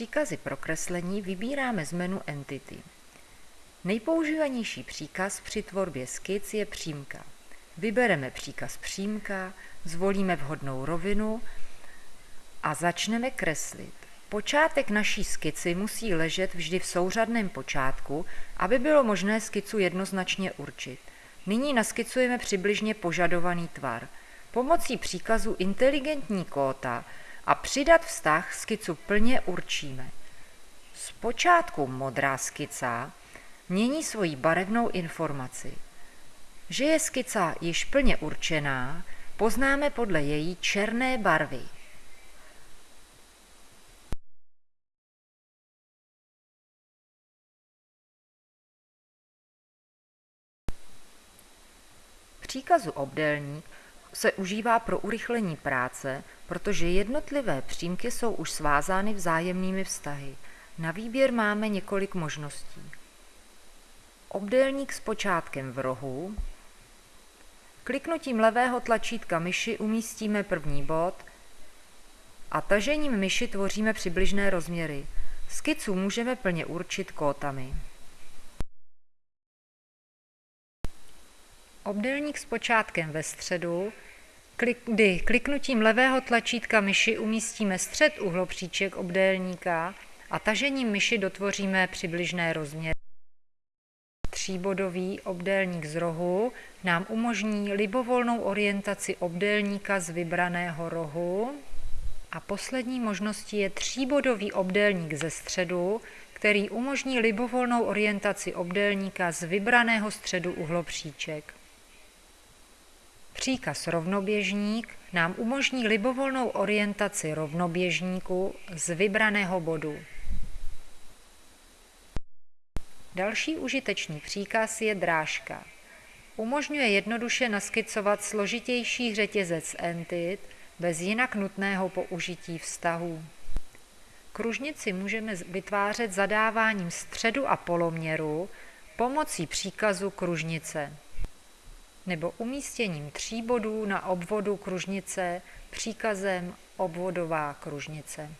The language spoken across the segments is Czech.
příkazy pro kreslení vybíráme z menu Entity. Nejpoužívanější příkaz při tvorbě skic je přímka. Vybereme příkaz přímka, zvolíme vhodnou rovinu a začneme kreslit. Počátek naší skici musí ležet vždy v souřadném počátku, aby bylo možné skicu jednoznačně určit. Nyní naskicujeme přibližně požadovaný tvar. Pomocí příkazu inteligentní kóta a přidat vztah skicu plně určíme. Zpočátku modrá skica mění svoji barevnou informaci. Že je skica již plně určená, poznáme podle její černé barvy. Příkazu obdélník se užívá pro urychlení práce, protože jednotlivé přímky jsou už svázány vzájemnými vztahy. Na výběr máme několik možností. Obdélník s počátkem v rohu. Kliknutím levého tlačítka myši umístíme první bod a tažením myši tvoříme přibližné rozměry. Skicu můžeme plně určit kótami. Obdélník s počátkem ve středu, kdy kliknutím levého tlačítka myši umístíme střed uhlopříček obdélníka a tažením myši dotvoříme přibližné rozměry. Tříbodový obdélník z rohu nám umožní libovolnou orientaci obdélníka z vybraného rohu. A poslední možností je tříbodový obdélník ze středu, který umožní libovolnou orientaci obdélníka z vybraného středu uhlopříček. Příkaz rovnoběžník nám umožní libovolnou orientaci rovnoběžníku z vybraného bodu. Další užitečný příkaz je drážka. Umožňuje jednoduše naskicovat složitější řetězec entit bez jinak nutného použití vztahů. Kružnici můžeme vytvářet zadáváním středu a poloměru pomocí příkazu kružnice nebo umístěním tří bodů na obvodu kružnice příkazem obvodová kružnice.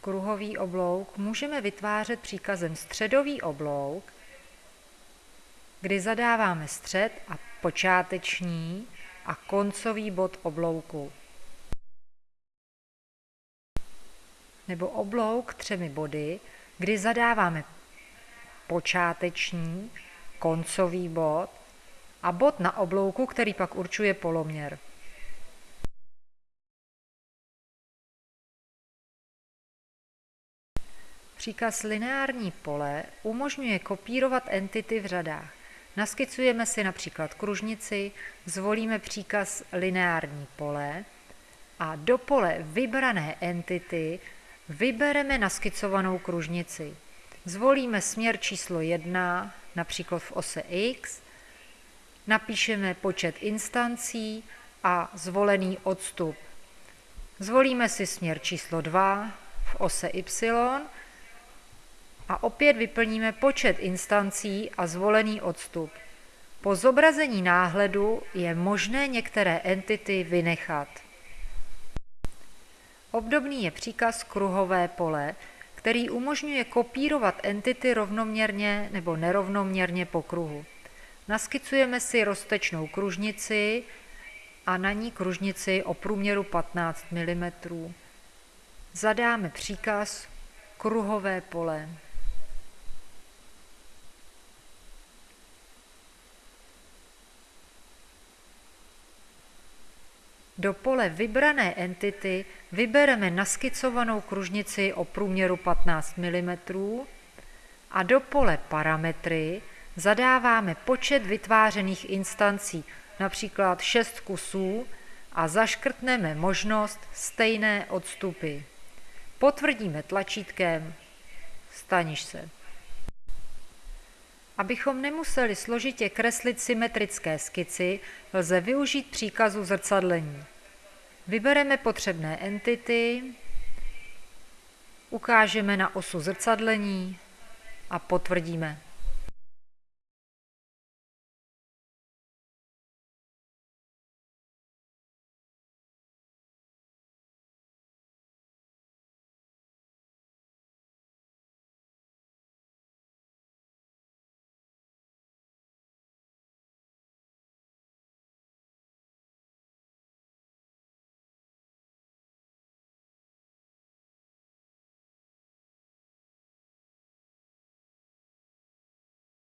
Kruhový oblouk můžeme vytvářet příkazem středový oblouk, kdy zadáváme střed a počáteční a koncový bod oblouku. Nebo oblouk třemi body, kdy zadáváme počáteční, koncový bod a bod na oblouku, který pak určuje poloměr. Příkaz lineární pole umožňuje kopírovat entity v řadách. Naskicujeme si například kružnici, zvolíme příkaz lineární pole a do pole vybrané entity Vybereme naskicovanou kružnici. Zvolíme směr číslo 1, například v ose x, napíšeme počet instancí a zvolený odstup. Zvolíme si směr číslo 2 v ose y a opět vyplníme počet instancí a zvolený odstup. Po zobrazení náhledu je možné některé entity vynechat. Obdobný je příkaz kruhové pole, který umožňuje kopírovat entity rovnoměrně nebo nerovnoměrně po kruhu. Naskicujeme si roztečnou kružnici a na ní kružnici o průměru 15 mm. Zadáme příkaz kruhové pole. Do pole vybrané entity vybereme naskicovanou kružnici o průměru 15 mm a do pole parametry zadáváme počet vytvářených instancí, například 6 kusů, a zaškrtneme možnost stejné odstupy. Potvrdíme tlačítkem Staniš se. Abychom nemuseli složitě kreslit symetrické skici, lze využít příkazu zrcadlení. Vybereme potřebné entity, ukážeme na osu zrcadlení a potvrdíme.